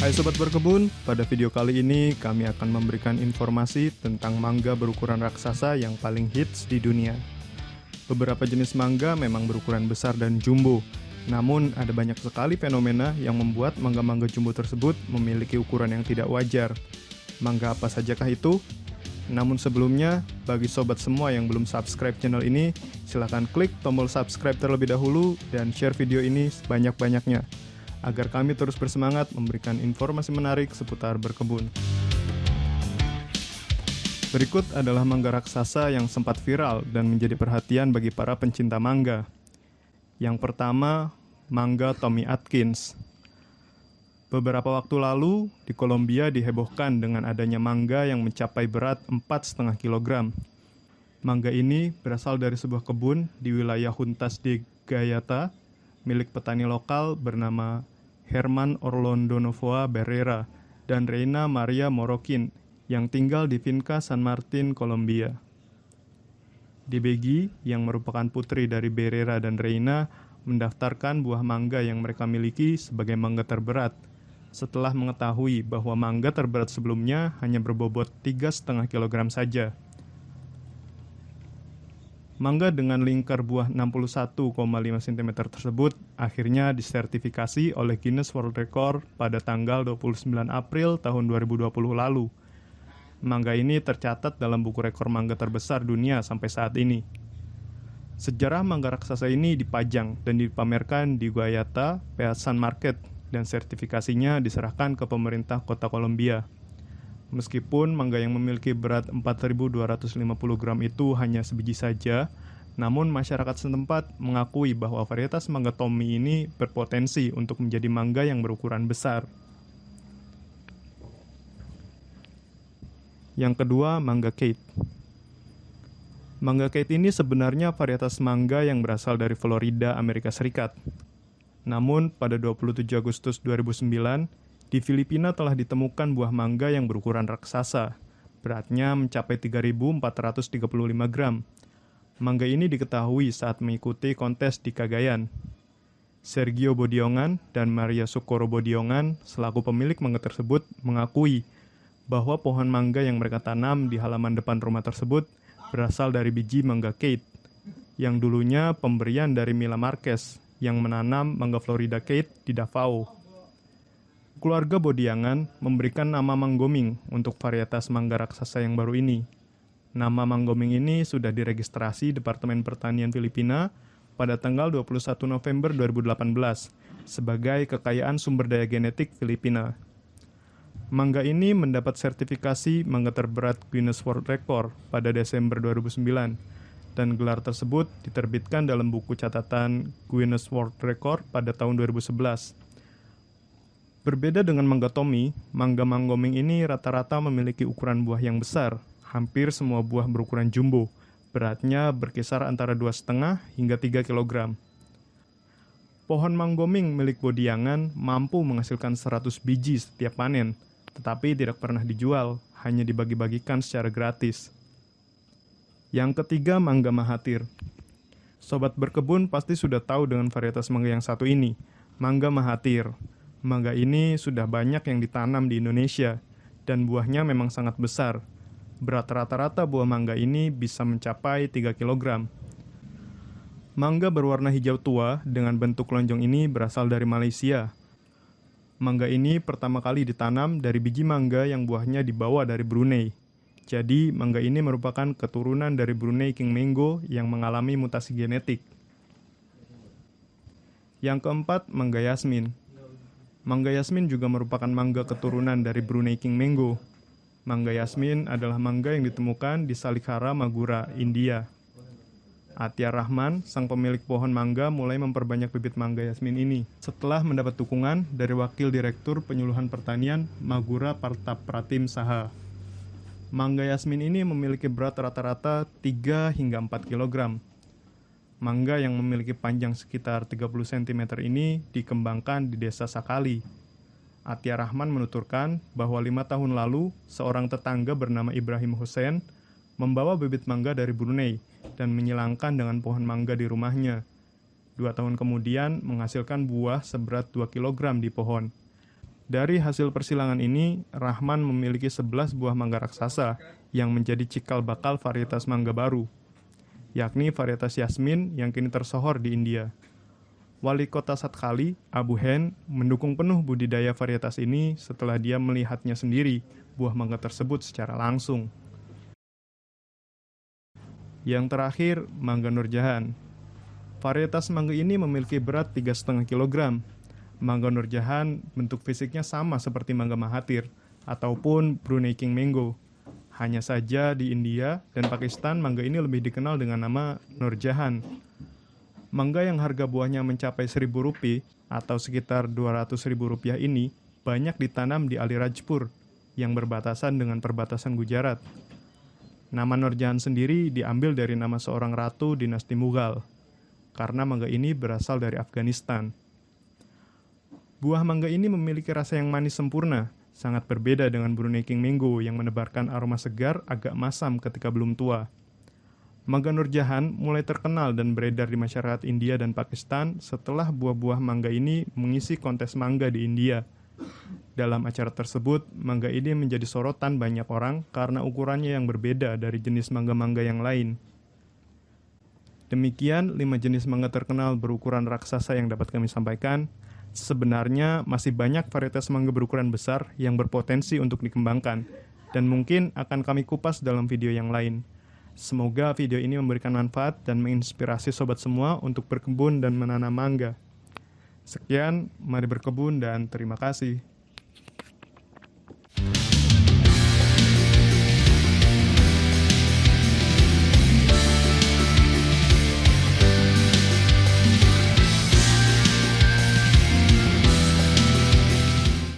Hai Sobat Berkebun, pada video kali ini kami akan memberikan informasi tentang mangga berukuran raksasa yang paling hits di dunia. Beberapa jenis mangga memang berukuran besar dan jumbo, namun ada banyak sekali fenomena yang membuat mangga-mangga jumbo tersebut memiliki ukuran yang tidak wajar. Mangga apa sajakah itu? Namun sebelumnya, bagi sobat semua yang belum subscribe channel ini, silahkan klik tombol subscribe terlebih dahulu dan share video ini sebanyak-banyaknya agar kami terus bersemangat memberikan informasi menarik seputar berkebun. Berikut adalah mangga raksasa yang sempat viral dan menjadi perhatian bagi para pencinta mangga. Yang pertama, mangga Tommy Atkins. Beberapa waktu lalu, di Kolombia dihebohkan dengan adanya mangga yang mencapai berat 4,5 kg. Mangga ini berasal dari sebuah kebun di wilayah Juntas de Gayata, milik petani lokal bernama Herman Orlando Novoa Barrera dan Reina Maria Morokin yang tinggal di Finca San Martin, Kolombia. DBG yang merupakan putri dari Barrera dan Reina mendaftarkan buah mangga yang mereka miliki sebagai mangga terberat setelah mengetahui bahwa mangga terberat sebelumnya hanya berbobot 3,5 kg saja. Mangga dengan lingkar buah 61,5 cm tersebut akhirnya disertifikasi oleh Guinness World Record pada tanggal 29 April tahun 2020 lalu. Mangga ini tercatat dalam buku rekor mangga terbesar dunia sampai saat ini. Sejarah mangga raksasa ini dipajang dan dipamerkan di Guayata Peasan Market dan sertifikasinya diserahkan ke pemerintah kota Kolombia. Meskipun mangga yang memiliki berat 4.250 gram itu hanya sebiji saja, namun masyarakat setempat mengakui bahwa varietas mangga Tommy ini berpotensi untuk menjadi mangga yang berukuran besar. Yang kedua, mangga Kate. Mangga Kate ini sebenarnya varietas mangga yang berasal dari Florida, Amerika Serikat. Namun, pada 27 Agustus 2009, di Filipina telah ditemukan buah mangga yang berukuran raksasa. Beratnya mencapai 3.435 gram. Mangga ini diketahui saat mengikuti kontes di Cagayan. Sergio Bodiongan dan Maria Socorro Bodiongan selaku pemilik mangga tersebut mengakui bahwa pohon mangga yang mereka tanam di halaman depan rumah tersebut berasal dari biji mangga Kate yang dulunya pemberian dari Mila Marquez yang menanam mangga Florida Kate di Davao. Keluarga Bodiangan memberikan nama Manggoming untuk varietas mangga raksasa yang baru ini. Nama Manggoming ini sudah diregistrasi Departemen Pertanian Filipina pada tanggal 21 November 2018 sebagai kekayaan sumber daya genetik Filipina. Mangga ini mendapat sertifikasi mangga terberat Guinness World Record pada Desember 2009 dan gelar tersebut diterbitkan dalam buku catatan Guinness World Record pada tahun 2011. Berbeda dengan mangga Tommy, mangga manggoming ini rata-rata memiliki ukuran buah yang besar. Hampir semua buah berukuran jumbo. Beratnya berkisar antara 2,5 hingga 3 kg. Pohon manggoming milik Bodiangan mampu menghasilkan 100 biji setiap panen, tetapi tidak pernah dijual, hanya dibagi-bagikan secara gratis. Yang ketiga, mangga Mahathir. Sobat berkebun pasti sudah tahu dengan varietas mangga yang satu ini, mangga Mahathir. Mangga ini sudah banyak yang ditanam di Indonesia dan buahnya memang sangat besar. Berat rata-rata buah mangga ini bisa mencapai 3 kg. Mangga berwarna hijau tua dengan bentuk lonjong ini berasal dari Malaysia. Mangga ini pertama kali ditanam dari biji mangga yang buahnya dibawa dari Brunei. Jadi, mangga ini merupakan keturunan dari Brunei King Mango yang mengalami mutasi genetik. Yang keempat, mangga Yasmin. Mangga Yasmin juga merupakan mangga keturunan dari Brunei King Mango. Mangga Yasmin adalah mangga yang ditemukan di Salikhara, Magura, India. Atia Rahman, sang pemilik pohon mangga, mulai memperbanyak bibit mangga Yasmin ini. Setelah mendapat dukungan dari Wakil Direktur Penyuluhan Pertanian Magura Partapratim Saha. Mangga Yasmin ini memiliki berat rata-rata 3 hingga 4 kg Mangga yang memiliki panjang sekitar 30 cm ini dikembangkan di desa Sakali. Atia Rahman menuturkan bahwa lima tahun lalu, seorang tetangga bernama Ibrahim Hussein membawa bibit mangga dari Brunei dan menyilangkan dengan pohon mangga di rumahnya. Dua tahun kemudian menghasilkan buah seberat 2 kg di pohon. Dari hasil persilangan ini, Rahman memiliki 11 buah mangga raksasa yang menjadi cikal bakal varietas mangga baru, yakni varietas Yasmin yang kini tersohor di India. Wali kota Satkali, Abu Hen, mendukung penuh budidaya varietas ini setelah dia melihatnya sendiri buah mangga tersebut secara langsung. Yang terakhir, mangga Nurjahan. Varietas mangga ini memiliki berat 3,5 kg Mangga Nurjahan bentuk fisiknya sama seperti mangga Mahathir ataupun Brunei King Mango. Hanya saja di India dan Pakistan mangga ini lebih dikenal dengan nama Nurjahan. Mangga yang harga buahnya mencapai 1000 rupiah atau sekitar 200 ribu rupiah ini banyak ditanam di Alirajpur yang berbatasan dengan perbatasan Gujarat. Nama Nurjahan sendiri diambil dari nama seorang ratu dinasti Mughal, karena mangga ini berasal dari Afghanistan. Buah mangga ini memiliki rasa yang manis sempurna, sangat berbeda dengan Brunei King Mango yang menebarkan aroma segar agak masam ketika belum tua. Mangga Nurjahan mulai terkenal dan beredar di masyarakat India dan Pakistan setelah buah-buah mangga ini mengisi kontes mangga di India. Dalam acara tersebut, mangga ini menjadi sorotan banyak orang karena ukurannya yang berbeda dari jenis mangga-mangga yang lain. Demikian lima jenis mangga terkenal berukuran raksasa yang dapat kami sampaikan. Sebenarnya masih banyak varietas mangga berukuran besar yang berpotensi untuk dikembangkan dan mungkin akan kami kupas dalam video yang lain. Semoga video ini memberikan manfaat dan menginspirasi sobat semua untuk berkebun dan menanam mangga. Sekian, mari berkebun dan terima kasih.